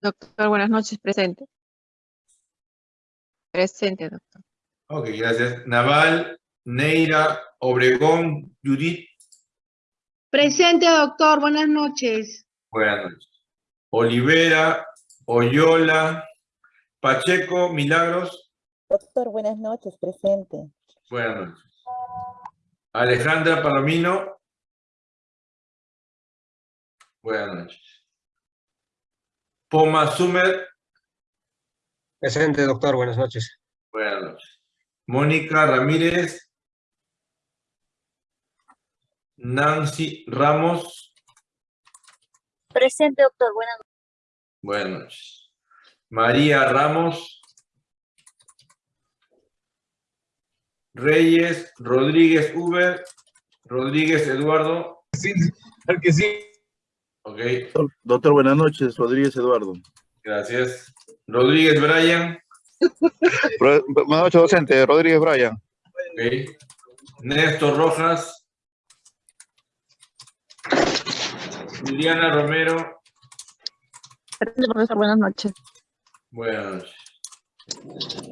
Doctor, buenas noches, presente. Presente, doctor. Ok, gracias. Naval, Neira, Obregón, Judith, Presente, doctor. Buenas noches. buenas noches. Olivera, Oyola, Pacheco, Milagros, Doctor, buenas noches, presente. buenas noches. Alejandra Palomino, buenas noches. Poma Sumer, Presente, doctor, buenas noches. buenas noches. Mónica Ramírez, Nancy Ramos, Presente, doctor, buenas buenas noches. María Ramos, Reyes, Rodríguez Uber, Rodríguez Eduardo, Claro que sí. Ok, Doctor, buenas noches. Rodríguez Eduardo. gracias. Rodríguez Brian, Buenas noches, docente. Rodríguez Bryan. ok. Néstor Rojas, Juliana Romero, profesor, buenas noches. buenas noches.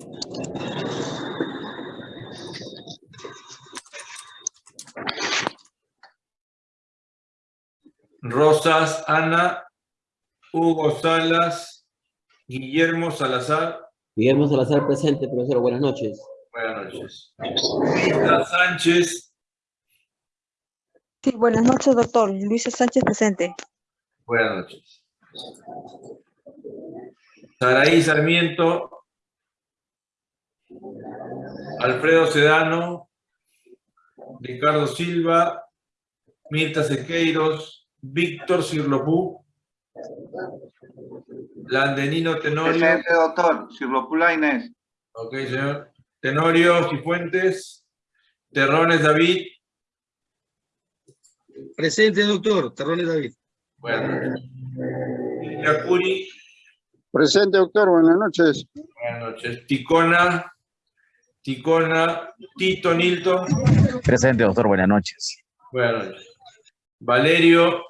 Rosas, Ana, Hugo Salas, Guillermo Salazar, Guillermo Salazar presente, profesor. Buenas noches. buenas noches. Luisa Sánchez, Sí, buenas noches, doctor. Luisa Sánchez presente. buenas noches. Saraí Sarmiento, Alfredo Sedano, Ricardo Silva, Mirta Sequeiros, Víctor Cirlopú, Landenino Tenorio, Presente, doctor. Cirlopula Inés. ok, señor, Tenorio Cifuentes, Terrones David, Presente, doctor. Terrones David. buenas noches. Yacuri, Presente, doctor. Buenas noches. buenas noches. Ticona, Ticona, Tito Nilton, Presente, doctor. Buenas noches. buenas noches. Valerio,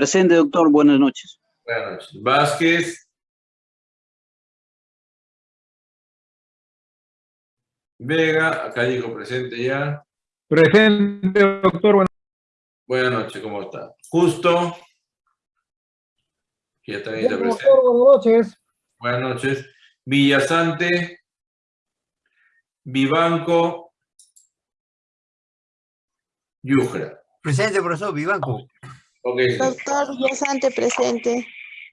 Presente, doctor. Buenas noches. buenas noches. Vázquez, Vega, acá dijo presente ya. Presente, doctor. Buenas noches, ¿cómo está? Justo. Ya también está presente. buenas noches. Buenas noches. Villasante. Vivanco. Yujra. Presente, profesor. Vivanco. Doctor Villasante presente.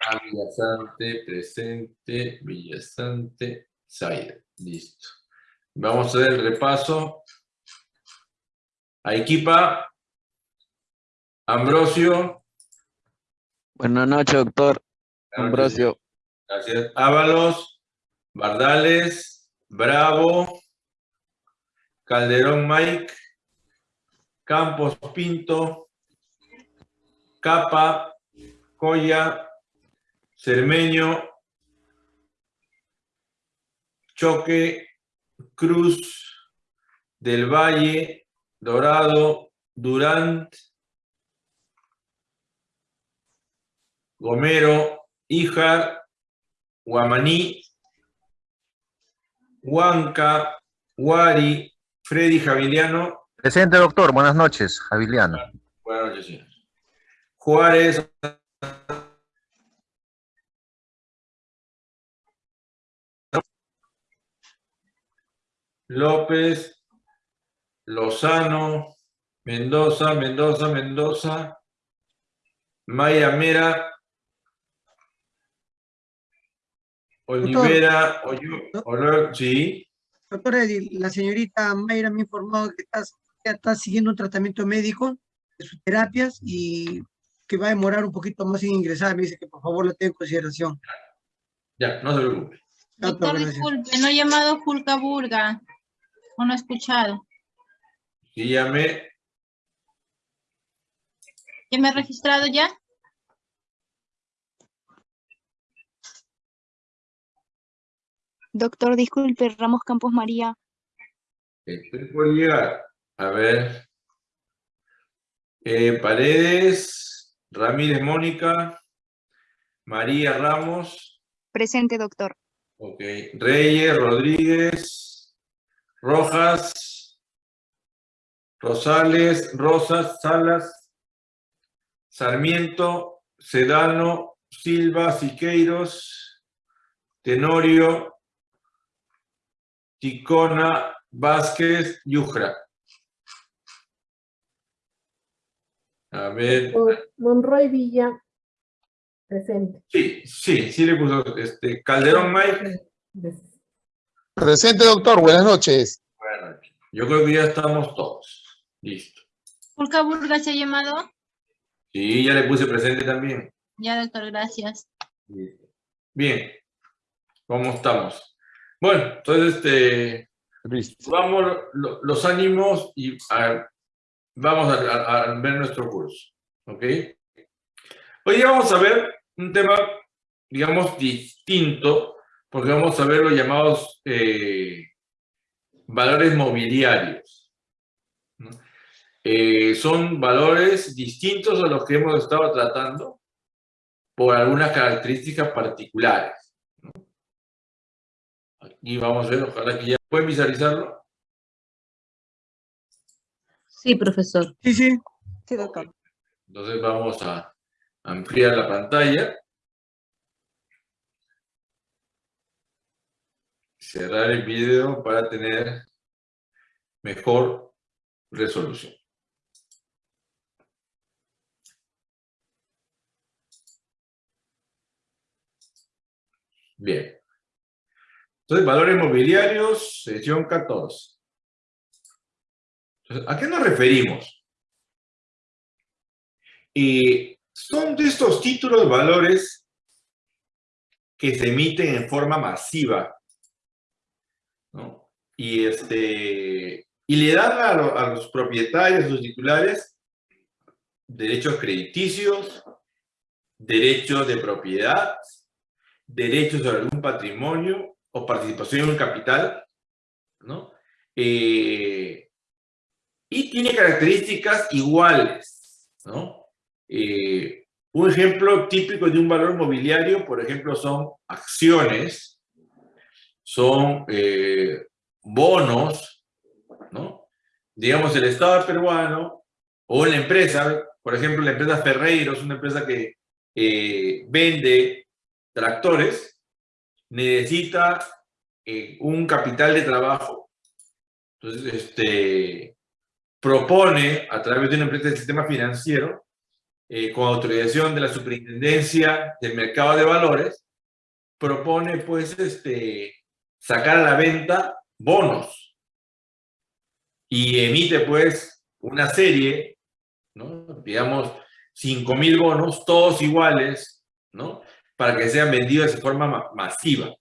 Ah, Villasante, presente, Villasante, Zaida. Listo. Vamos a hacer el repaso. Arequipa. Ambrosio. Buenas noches, doctor. Ambrosio. Gracias. Ábalos, Bardales, Bravo, Calderón Mike, Campos Pinto, Capa, Coya, Cermeño, Choque, Cruz, Del Valle, Dorado, Durant, Gomero, Ijar, Guamaní, Huanca, Guari, Freddy Javiliano. Presente, doctor. Buenas noches. Javiliano. Buenas noches, señor. Juárez. López, Lozano, Mendoza, Mendoza, Mendoza, Maya Mera, Olivera, Oyo- Olo- sí, Doctor, Eddy, la señorita Mayra me ha informado que está, está siguiendo un tratamiento médico de sus terapias y que va a demorar un poquito más en ingresar. Me dice que por favor la tenga en consideración. ya, no se preocupe. Doctor, Doctor, disculpe, no he llamado Julka Burga. O no he escuchado. Sí, llamé, ¿Ya me he registrado ya? Doctor, disculpe, Ramos Campos María. estoy por llegar. A ver. Eh, Paredes, Ramírez Mónica. María Ramos. Presente, doctor. Ok. Reyes, Rodríguez, Rojas, Rosales, Rosas, Salas, Sarmiento, Sedano, Silva, Siqueiros, Tenorio, Ticona, Vázquez, Yujra. A ver, Monroy Villa, presente. sí, sí, sí le puso este, Calderón Mike. Presente, doctor. Buenas noches. Bueno, yo creo que ya estamos todos. Listo. Julka Burga se ha llamado. Sí, ya le puse presente también. Ya, doctor, gracias. Bien. ¿Cómo estamos? Bueno, entonces, este, vamos lo- los ánimos y a- vamos a, ver nuestro curso. ¿Ok? Hoy vamos a ver un tema, digamos, distinto, porque vamos a ver los llamados eh, valores mobiliarios. Eh, son valores distintos a los que hemos estado tratando por algunas características particulares. Aquí vamos a ver, ojalá que ya pueden visualizarlo. Sí, profesor. Sí, sí. Sí, doctor. Entonces vamos a ampliar la pantalla. Cerrar el video para tener mejor resolución. Bien. Entonces, valores mobiliarios, sección 14. ¿A qué nos referimos? Y son de estos títulos valores que se emiten en forma masiva. Y, este, y le dan a los propietarios, a sus titulares, derechos crediticios, derechos de propiedad, derechos sobre algún patrimonio o participación en un capital, ¿no? Eh, y tiene características iguales, ¿no? Eh, un ejemplo típico de un valor mobiliario, por ejemplo, son acciones, son eh, bonos, ¿no? Digamos, el Estado peruano o la empresa, por ejemplo, la empresa Ferreiros, una empresa que eh, vende tractores, necesita un capital de trabajo. Entonces, este, propone a través de una empresa del sistema financiero, eh, con autorización de la Superintendencia del Mercado de Valores, propone pues este, sacar a la venta bonos y emite pues una serie, ¿no? digamos, 5.000 bonos, todos iguales, ¿no? para que sean vendidos de forma ma- masiva.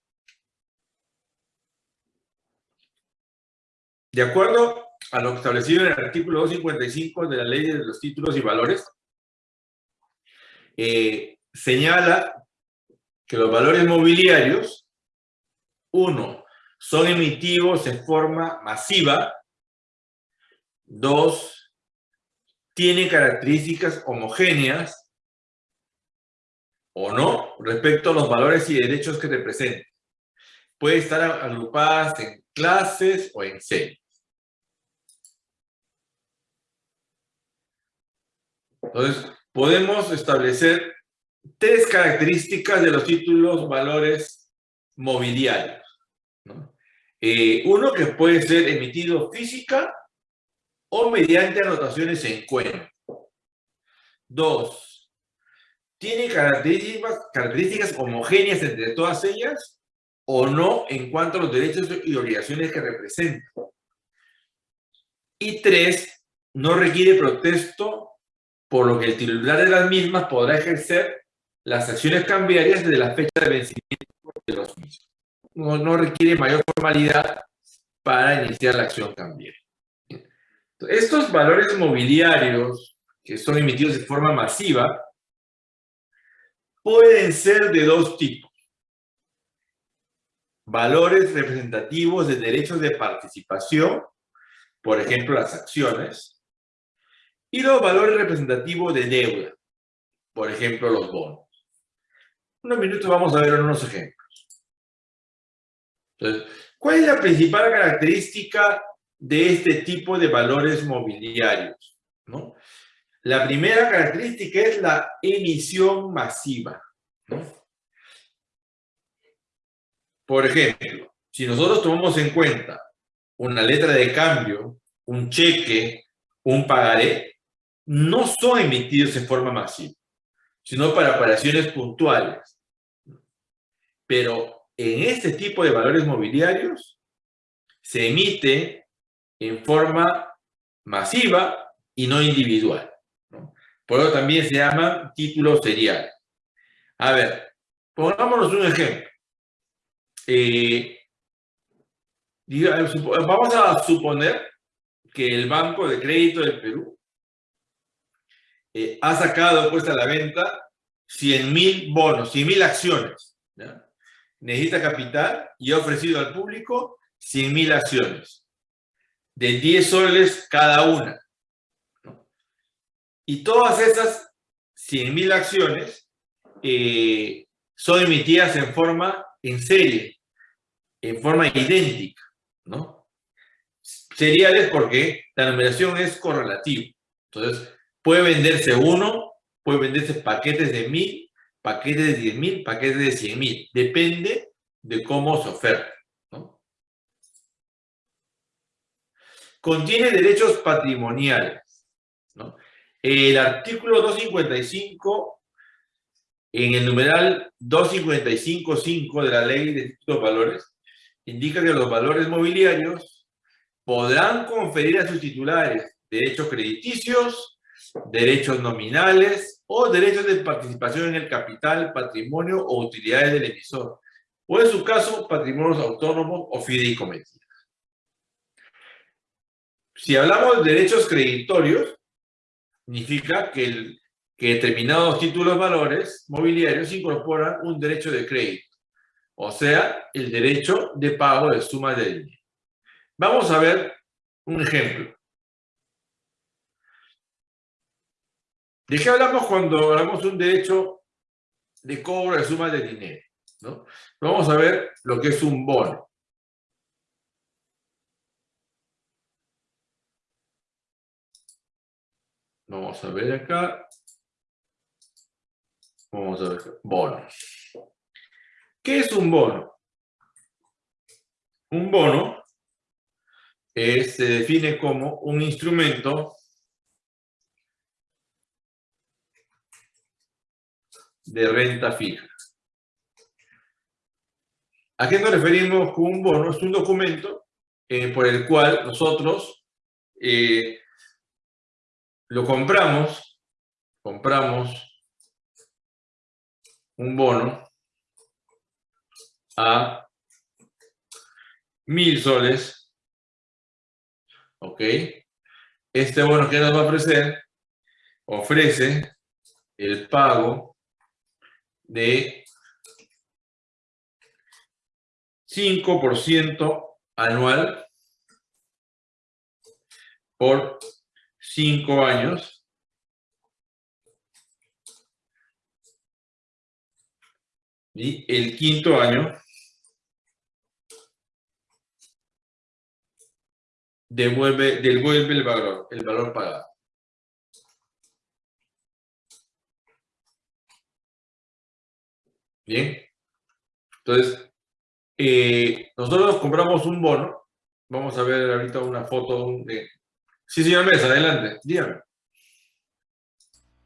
De acuerdo a lo establecido en el artículo 255 de la Ley de los Títulos y Valores, eh, señala que los valores mobiliarios, uno, son emitidos en forma masiva, dos, tienen características homogéneas o no respecto a los valores y derechos que representan. Puede estar agrupadas en clases o en series. Entonces, podemos establecer tres características de los títulos valores mobiliarios. Eh, uno que puede ser emitido física o mediante anotaciones en cuenta. Dos, tiene características, homogéneas entre todas ellas o no en cuanto a los derechos y obligaciones que representan. Y tres, no requiere protesto por lo que el titular de las mismas podrá ejercer las acciones cambiarias desde la fecha de vencimiento de los mismos. No, requiere mayor formalidad para iniciar la acción cambiaria. Estos valores mobiliarios que son emitidos de forma masiva pueden ser de dos tipos. Valores representativos de derechos de participación, por ejemplo, las acciones, y los valores representativos de deuda, por ejemplo, los bonos. En unos minutos vamos a ver unos ejemplos. Entonces, ¿cuál es la principal característica de este tipo de valores mobiliarios? ¿no? La primera característica es la emisión masiva. ¿no? Por ejemplo, si nosotros tomamos en cuenta una letra de cambio, un cheque, un pagaré, no son emitidos en forma masiva, sino para operaciones puntuales. Pero en este tipo de valores mobiliarios se emite en forma masiva y no individual. Por eso también se llaman títulos seriales. A ver, pongámonos un ejemplo. Eh, vamos a suponer que el Banco de Crédito del Perú eh, ha sacado puesta a la venta 100 mil bonos, 100 mil acciones. Necesita capital y ha ofrecido al público 100 mil acciones de 10 soles cada una. ¿no? Y todas esas 100 mil acciones eh, son emitidas en forma en serie, en forma idéntica, ¿no? Seriales porque la numeración es correlativa. Entonces, puede venderse uno, puede venderse paquetes de mil, paquetes de diez mil, paquetes de cien mil. Depende de cómo se oferta. ¿no? Contiene derechos patrimoniales. El artículo 255 en el numeral 255.5 de la ley de títulos valores, indica que los valores mobiliarios podrán conferir a sus titulares derechos crediticios, derechos nominales o derechos de participación en el capital, patrimonio o utilidades del emisor, o en su caso, patrimonios autónomos o fideicomisos. Si hablamos de derechos creditorios, significa que el que determinados títulos valores mobiliarios incorporan un derecho de crédito, o sea, el derecho de pago de sumas de dinero. Vamos a ver un ejemplo. ¿De qué hablamos cuando hablamos de un derecho de cobro de sumas de dinero? ¿no? Vamos a ver lo que es un bono. Vamos a ver acá. Vamos a ver, bono. ¿Qué es un bono? Un bono se define como un instrumento de renta fija. ¿A qué nos referimos con un bono? Es un documento eh, por el cual nosotros eh, lo compramos, compramos un bono a mil soles. ¿Ok? Este bono que nos va a ofrecer, ofrece el pago de 5% anual por 5 años Y el quinto año devuelve, devuelve el valor, el valor pagado. Bien. Entonces, eh, nosotros compramos un bono. Vamos a ver ahorita una foto de... Sí, señor Mesa, adelante. Dígame.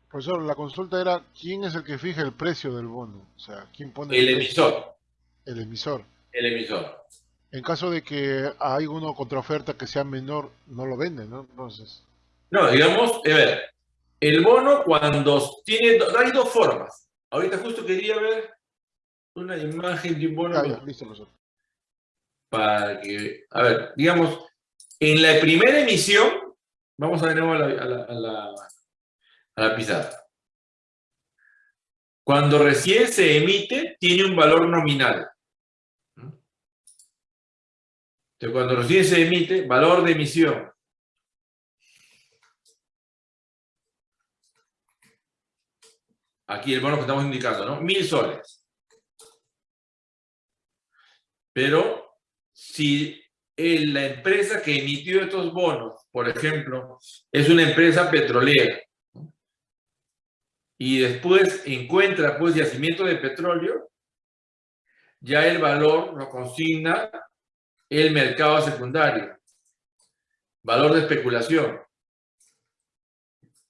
Profesor, la consulta era, ¿quién es el que fija el precio del bono? O sea, ¿quién pone El precio? emisor. El emisor. El emisor. En caso de que hay una contraoferta que sea menor, no lo vende, ¿no? Entonces, No, digamos, a ver, el bono cuando tiene, hay dos formas. Ahorita justo quería ver una imagen de un bono. ah, ya, listo, profesor. Para que, a ver, digamos, en la primera emisión, vamos a de nuevo a la, a la, a la, a la pizarra. Cuando recién se emite, tiene un valor nominal. Entonces, cuando recién se emite, valor de emisión. aquí el bono que estamos indicando, ¿no? Mil soles. Pero si la empresa que emitió estos bonos, por ejemplo, es una empresa petrolera, y después encuentra pues yacimiento de petróleo, ya el valor lo consigna el mercado secundario. Valor de especulación.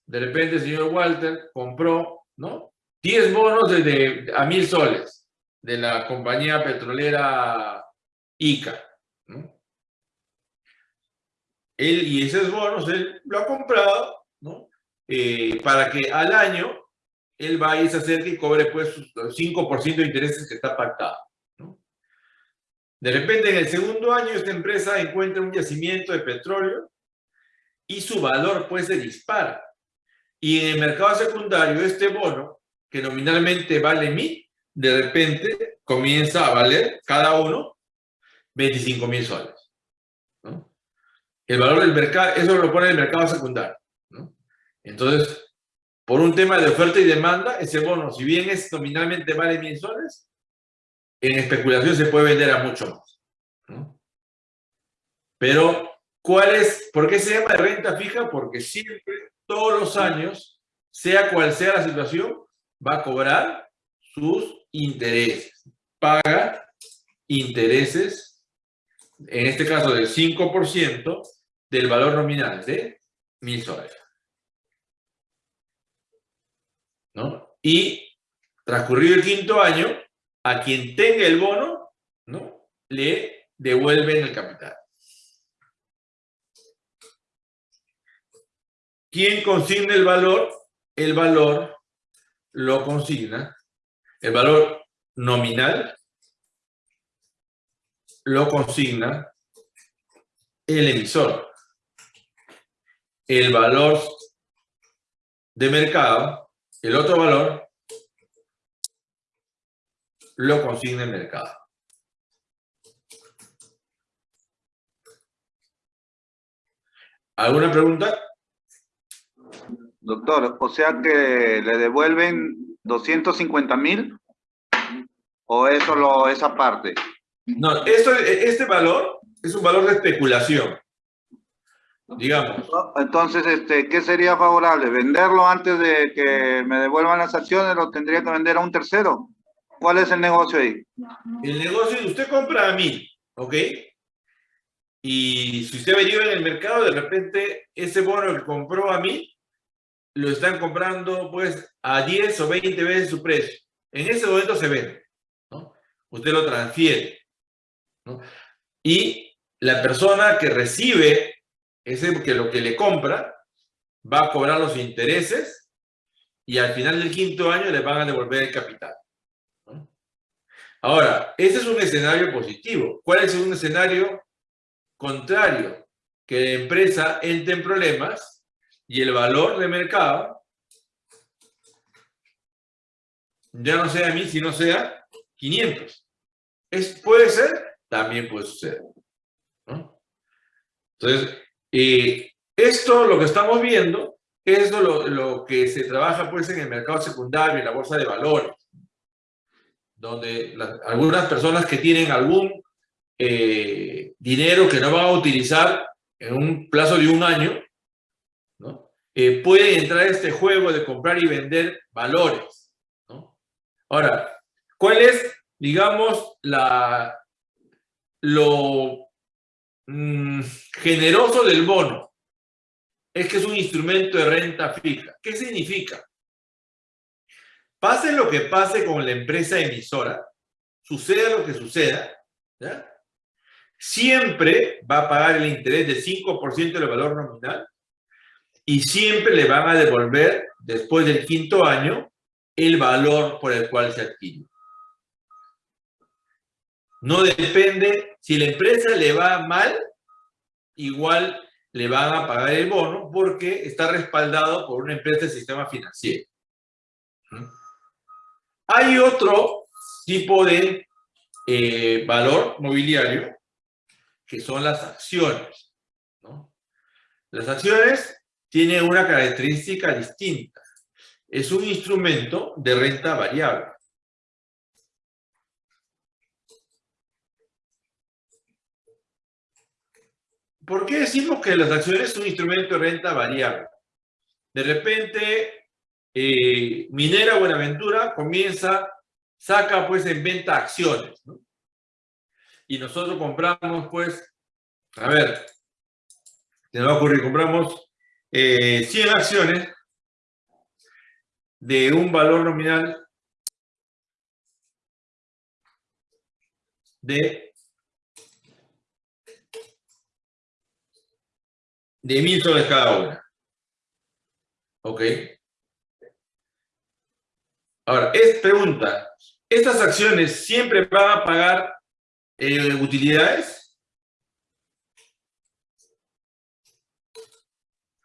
De repente el señor Walter compró, ¿no? 10 bonos de, de- a mil soles de la compañía petrolera ICA. Él, y esos bonos él lo ha comprado, ¿no? Eh, para que al año él vaya y se acerque y cobre pues sus 5% de intereses que está pactado. ¿no? De repente en el segundo año esta empresa encuentra un yacimiento de petróleo y su valor pues se dispara. Y en el mercado secundario este bono, que nominalmente vale mil, de repente comienza a valer cada uno 25 mil soles. El valor del mercado, eso lo pone el mercado secundario. Entonces, por un tema de oferta y demanda, ese bono, si bien es nominalmente vale mil soles, en especulación se puede vender a mucho más. Pero, ¿cuál es? ¿Por qué se llama de renta fija? Porque siempre, todos los años, sea cual sea la situación, va a cobrar sus intereses. Paga intereses, en este caso del 5% del valor nominal de mil soles. ¿no? Y transcurrido el quinto año, a quien tenga el bono, ¿no? Le devuelven el capital. ¿Quién consigna el valor? El valor lo consigna, el valor nominal lo consigna el emisor. El valor de mercado el otro valor lo consigna el mercado. ¿Alguna pregunta? Doctor, o sea que le devuelven 250 mil o eso lo, esa parte. No, esto, este valor es un valor de especulación. Digamos. Entonces, este, ¿qué sería favorable? ¿Venderlo antes de que me devuelvan las acciones? ¿Lo tendría que vender a un tercero? ¿Cuál es el negocio ahí? El negocio es usted compra a mí, ¿ok? Y si usted averigua en el mercado, de repente ese bono que compró a mí, lo están comprando pues a 10 o 20 veces su precio. En ese momento se vende. Usted lo transfiere, ¿no? Y la persona que recibe ese que lo que le compra va a cobrar los intereses y al final del quinto año le van a devolver el capital. Ahora, ese es un escenario positivo. ¿Cuál es un escenario contrario? Que la empresa entre en problemas y el valor de mercado ya no sea 1000, sino sea 500. ¿Es, ¿Puede ser? También puede suceder. ¿no? Entonces, eh, esto, lo que estamos viendo, es lo, lo, que se trabaja pues en el mercado secundario, en la bolsa de valores, donde algunas personas que tienen algún eh, dinero que no van a utilizar en un plazo de un año, ¿no? eh, pueden entrar a este juego de comprar y vender valores. ¿no? Ahora, ¿cuál es, digamos, lo mmm, generoso del bono? Es que es un instrumento de renta fija. ¿Qué significa? Pase lo que pase con la empresa emisora, suceda lo que suceda, siempre va a pagar el interés del 5% del valor nominal y siempre le van a devolver, después del quinto año, el valor por el cual se adquirió. No depende, si la empresa le va mal, igual le van a pagar el bono porque está respaldado por una empresa del sistema financiero. Hay otro tipo de eh, valor mobiliario que son las acciones. Las acciones tienen una característica distinta es un instrumento de renta variable. ¿Por qué decimos que las acciones son un instrumento de renta variable? De repente, eh, Minera Buenaventura comienza, saca pues en venta acciones, ¿no? Y nosotros compramos pues, a ver, se nos va a ocurrir, compramos eh, 100 acciones de un valor nominal de de mil soles cada una. Ok. Ahora, es pregunta, ¿estas acciones siempre van a pagar eh, utilidades?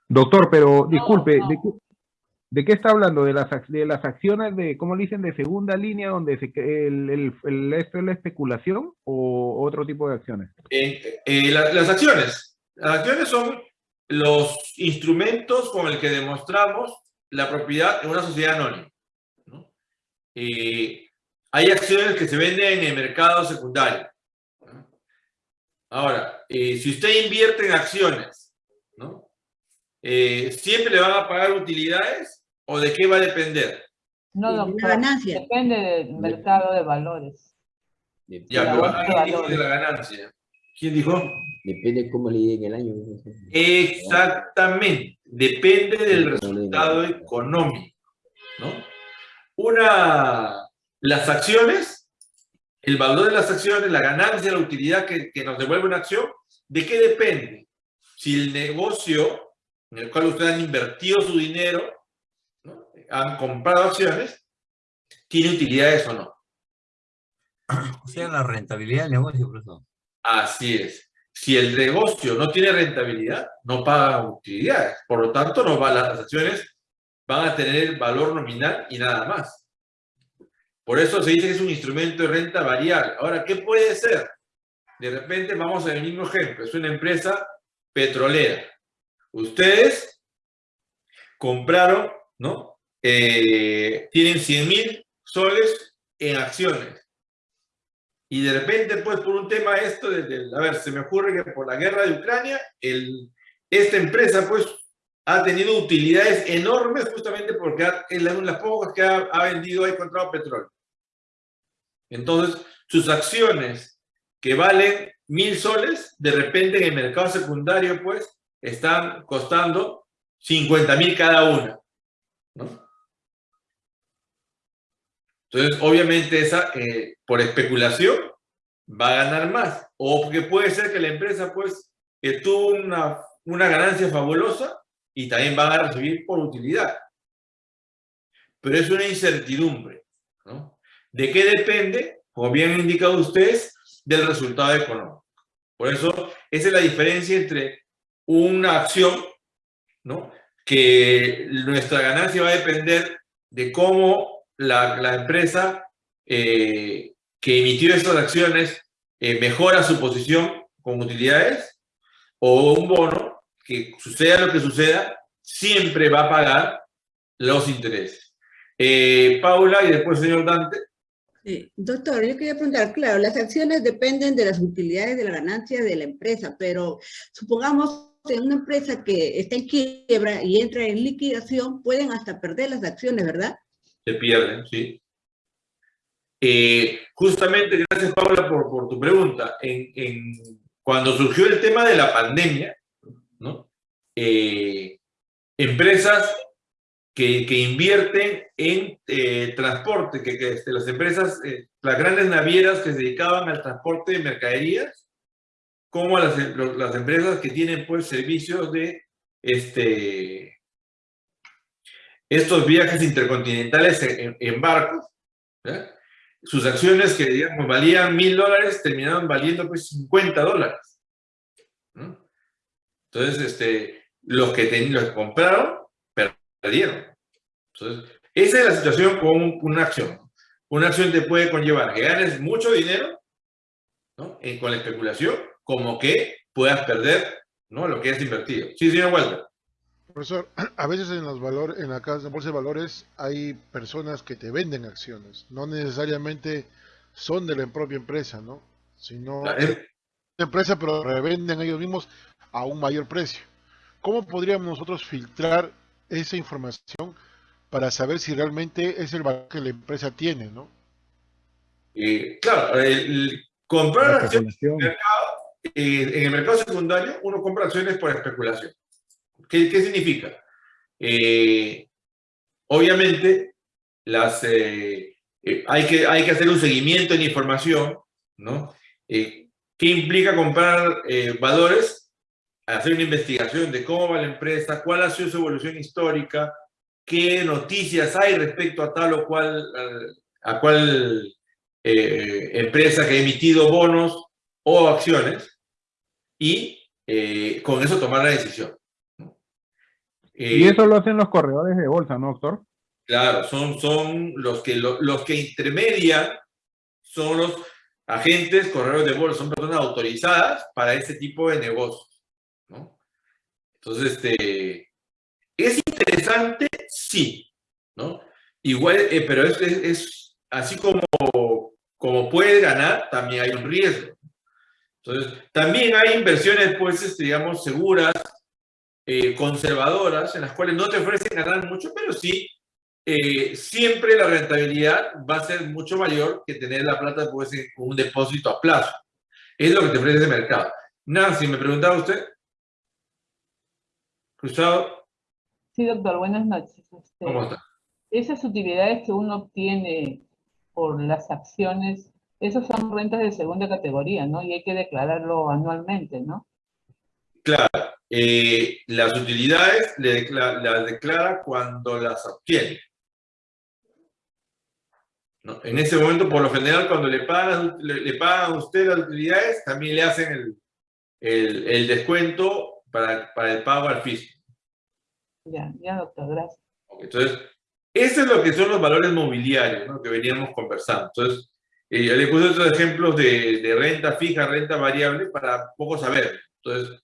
Doctor, pero disculpe, ¿de qué, de qué está hablando? ¿De las, de las acciones de, ¿cómo le dicen, de segunda línea donde se, el, el, el- esto es la especulación o otro tipo de acciones? Eh, eh, la- las acciones. Las acciones son los instrumentos con el que demostramos la propiedad en una sociedad anónima. ¿no? Eh, hay acciones que se venden en el mercado secundario. ¿no? Ahora, eh, si usted invierte en acciones, ¿no? Eh, ¿siempre le van a pagar utilidades o de qué va a depender? No, doctor. ganancia. Depende del mercado de valores. Ya, pero bolsa de la ganancia. ¿Quién dijo? Depende cómo le llegue el año. Exactamente, depende del resultado económico, ¿no? Una, las acciones, el valor de las acciones, la ganancia, la utilidad que, que nos devuelve una acción, ¿de qué depende? Si el negocio en el cual ustedes han invertido su dinero, ¿no? han comprado acciones, tiene utilidades o no. O sea, la rentabilidad del negocio, profesor. Así es. Si el negocio no tiene rentabilidad, no paga utilidades. Por lo tanto, no va, las acciones van a tener valor nominal y nada más. Por eso se dice que es un instrumento de renta variable. Ahora, ¿qué puede ser? De repente, vamos al mismo ejemplo. Es una empresa petrolera. Ustedes compraron, ¿no? Eh, tienen 100 mil soles en acciones. Y de repente, pues, por un tema esto, de, de- a ver, se me ocurre que por la guerra de Ucrania, esta empresa, pues, ha tenido utilidades enormes justamente porque es una las pocas que ha, ha vendido, ha encontrado petróleo. Entonces, sus acciones que valen mil soles, de repente en el mercado secundario, pues, están costando 50 mil cada una. ¿no? Entonces, obviamente, esa, eh, por especulación, va a ganar más. O porque puede ser que la empresa, pues, que tuvo una, una ganancia fabulosa y también van a recibir por utilidad. Pero es una incertidumbre, ¿no? ¿De qué depende? Como bien han indicado ustedes, del resultado económico. Por eso, esa es la diferencia entre una acción, ¿no? Que nuestra ganancia va a depender de cómo la, empresa eh, que emitió esas acciones eh, mejora su posición con utilidades o un bono que suceda lo que suceda, siempre va a pagar los intereses. Eh, Paula y después señor Dante. Doctor, yo quería preguntar, claro, las acciones dependen de las utilidades de la ganancia de la empresa, pero supongamos en una empresa que está en quiebra y entra en liquidación, pueden hasta perder las acciones, ¿verdad? Se pierden, ¿sí? Eh, justamente, gracias Paula por, tu pregunta. Cuando surgió el tema de la pandemia, ¿no? Eh, empresas que, invierten en eh, transporte, que, este, las empresas, las grandes navieras que se dedicaban al transporte de mercaderías, como las, las empresas que tienen pues servicios de este, estos viajes intercontinentales en, en- barcos, ¿ya? sus acciones que digamos valían mil dólares terminaron valiendo pues 50 dólares. Entonces, este, los que, ten- los compraron perdieron. Entonces, esa es la situación con un- una acción. Una acción te puede conllevar que ganes mucho dinero con la especulación, como que puedas perder ¿no? lo que has invertido. Sí, señor Walter. Profesor, a veces en los valores, en la casa de bolsa de valores hay personas que te venden acciones, no necesariamente son de la propia empresa, ¿no? Sino La- de la empresa, pero revenden ellos mismos a un mayor precio. ¿Cómo podríamos nosotros filtrar esa información para saber si realmente es el valor que la empresa tiene, ¿no? Eh, claro, el- el comprar acciones en el especulación. mercado, eh, en el mercado secundario, uno compra acciones por especulación. ¿Qué, qué significa? Eh, obviamente, las, eh, eh, hay, que, hay que hacer un seguimiento la información, ¿no? ¿Qué implica comprar valores? Hacer una investigación de cómo va la empresa, cuál ha sido su evolución histórica, qué noticias hay respecto a tal o cual, a cuál eh, empresa que ha emitido bonos o acciones y con eso tomar la decisión. Y Eh, eso lo hacen los corredores de bolsa, ¿no, doctor? Claro, son, son los, que, lo- los que intermedian, son los agentes, corredores de bolsa, son personas autorizadas para ese tipo de negocios. ¿no? Entonces, este, ¿es interesante? Sí. ¿no? Igual, eh, pero es, es- es así como, como puede ganar, también hay un riesgo. Entonces, también hay inversiones, pues, este, digamos, seguras, eh, conservadoras, en las cuales no te ofrecen ganar mucho, pero sí eh, siempre la rentabilidad va a ser mucho mayor que tener la plata pues, en un depósito a plazo. Es lo que te ofrece ese mercado. Nancy, ¿me preguntaba usted? Cruzado, Sí, doctor, buenas noches. Este, ¿cómo está? esas utilidades que uno obtiene por las acciones, esas son rentas de segunda categoría, ¿no? Y hay que declararlo anualmente, ¿no? Claro, eh, las utilidades le decla- las declara cuando las obtiene. ¿No? En ese momento, por lo general, cuando le pagan, le, le pagan a usted las utilidades, también le hacen el, el- el descuento para, para el pago al fisco. Ya, ya, doctor, gracias. Entonces, eso es lo que son los valores mobiliarios ¿no? que veníamos conversando. Entonces, eh, yo le puse otros ejemplos de, de renta fija, renta variable, para poco saber. Entonces,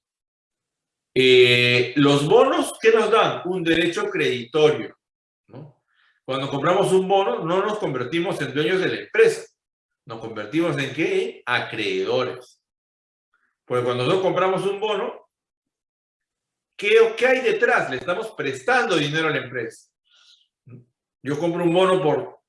eh, los bonos, ¿qué nos dan? Un derecho creditorio. Cuando compramos un bono, no nos convertimos en dueños de la empresa. Nos convertimos en qué? Acreedores. Porque cuando nosotros compramos un bono, ¿qué, ¿qué hay detrás? Le estamos prestando dinero a la empresa. Yo compro un bono por,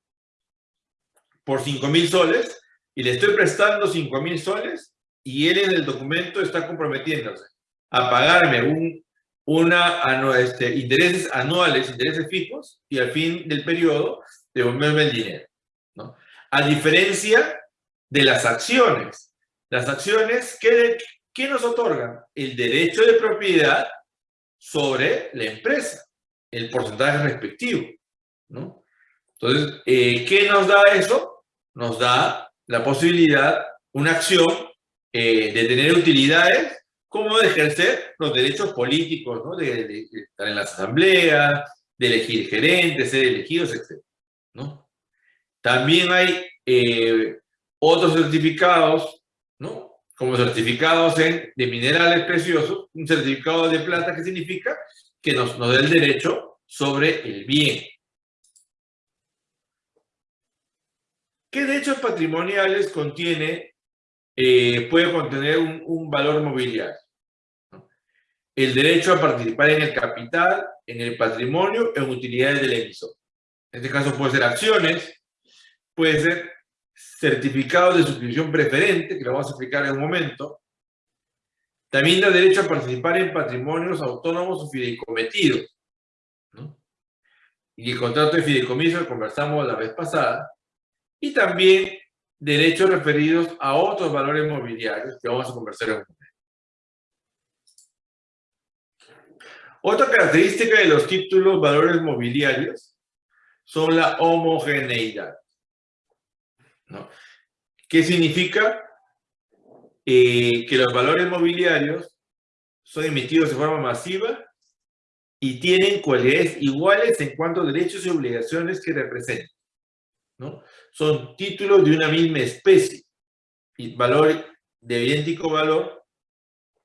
por 5 mil soles y le estoy prestando 5 mil soles y él en el documento está comprometiéndose a pagarme un, una, este, intereses anuales, intereses fijos y al fin del periodo devolverme el dinero. A diferencia de las acciones. Las acciones, ¿qué, qué nos otorgan? El derecho de propiedad sobre la empresa, el porcentaje respectivo. ¿no? Entonces, eh, ¿qué nos da eso? Nos da la posibilidad, una acción eh, de tener utilidades como de ejercer los derechos políticos, ¿no? de, estar en las asambleas, de elegir gerentes, ser elegidos, etc. ¿no? También hay eh, otros certificados, ¿no? como certificados de minerales preciosos, un certificado de plata que significa que nos, nos da el derecho sobre el bien. ¿Qué derechos patrimoniales contiene, eh, puede contener un, un valor mobiliario? El derecho a participar en el capital, en el patrimonio, en utilidades del emisor. En este caso puede ser acciones, puede ser certificados de suscripción preferente, que lo vamos a explicar en un momento. También da derecho a participar en patrimonios autónomos o fideicometidos. Y el contrato de fideicomiso que conversamos la vez pasada. Y también derechos referidos a otros valores mobiliarios que vamos a conversar en un momento. Otra característica de los títulos valores mobiliarios son la homogeneidad. ¿no? ¿Qué significa? Eh, que los valores mobiliarios son emitidos de forma masiva y tienen cualidades iguales en cuanto a derechos y obligaciones que representan. ¿no? Son títulos de una misma especie, y valor de idéntico valor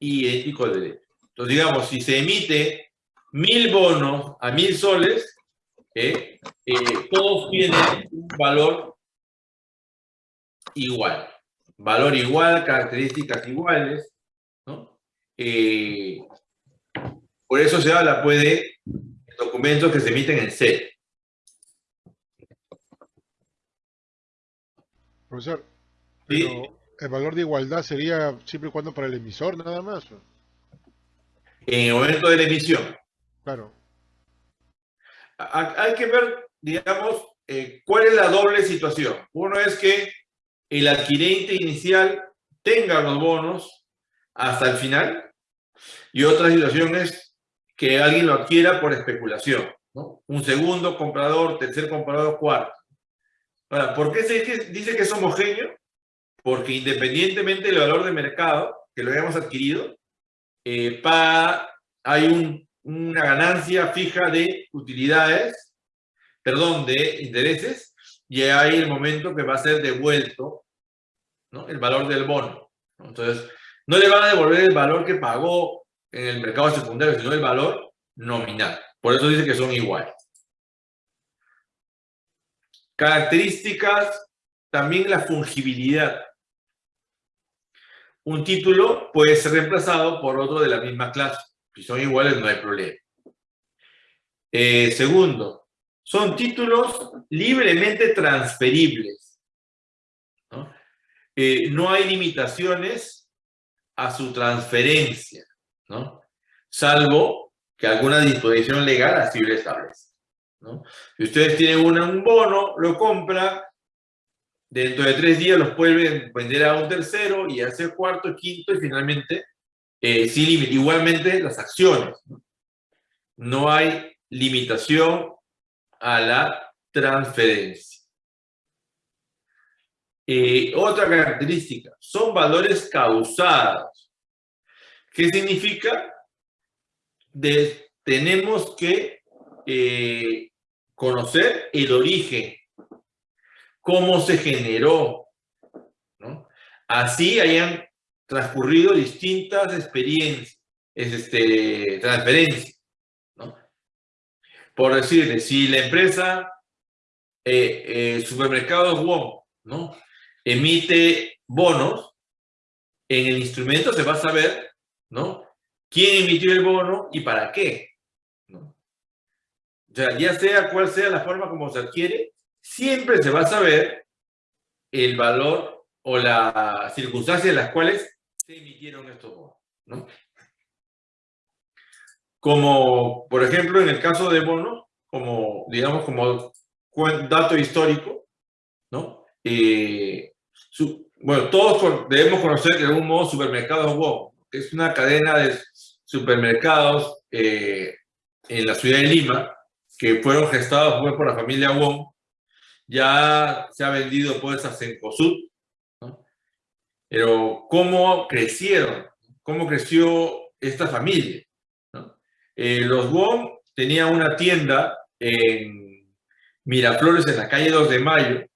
y idéntico derecho. Entonces, digamos, si se emite mil bonos a mil soles, eh, eh, todos tienen un valor igual. Valor igual, características iguales, ¿no? Eh, por eso se habla, puede, documentos que se emiten en C. Profesor, pero el valor de igualdad sería siempre y cuando para el emisor nada más. En el momento de la emisión. Claro. Hay que ver, digamos, eh, cuál es la doble situación. Uno es que el adquirente inicial tenga los bonos hasta el final y otra situación es que alguien lo adquiera por especulación. Un segundo comprador, tercer comprador, cuarto. Ahora, ¿por qué se dice que es homogéneo? Porque independientemente del valor de mercado que lo hayamos adquirido, eh, hay una ganancia fija de utilidades, perdón, de intereses, y hay el momento que va a ser devuelto ¿no? el valor del bono. Entonces, no le van a devolver el valor que pagó en el mercado secundario, sino el valor nominal. Por eso dice que son iguales. Características, también la fungibilidad. Un título puede ser reemplazado por otro de la misma clase. Si son iguales no hay problema. Eh, segundo, son títulos libremente transferibles. ¿no? Eh, no hay limitaciones a su transferencia, ¿no? salvo que alguna disposición legal así lo establece. Si ustedes tienen un bono, lo compra, dentro de tres días los pueden vender a un tercero y hacer cuarto, quinto y finalmente eh, sin límite. Igualmente las acciones. ¿no? hay limitación a la transferencia. Eh, otra característica, son valores causados. ¿Qué significa? Tenemos que eh, conocer el origen, cómo se generó. Así hayan transcurrido distintas experiencias, este, transferencias, ¿no? Por decirle, si la empresa, eh, eh, ¿no? Emite bonos, en el instrumento se va a saber, ¿no? ¿Quién emitió el bono y para qué? O sea, ya sea cual sea la forma como se adquiere, siempre se va a saber el valor o las circunstancias en las cuales se emitieron estos bonos, ¿no? Como, por ejemplo, en el caso de bonos, como, digamos, como dato histórico, ¿no? Eh, bueno, todos debemos conocer de algún modo supermercados WOM, que es una cadena de supermercados eh, en la ciudad de Lima, que fueron gestados pues, por la familia Wong, ya se ha vendido pues a Cencosud. Pero ¿cómo crecieron? ¿Cómo creció esta familia? Eh, los Wong tenían una tienda en Miraflores, en la calle 2 de Mayo,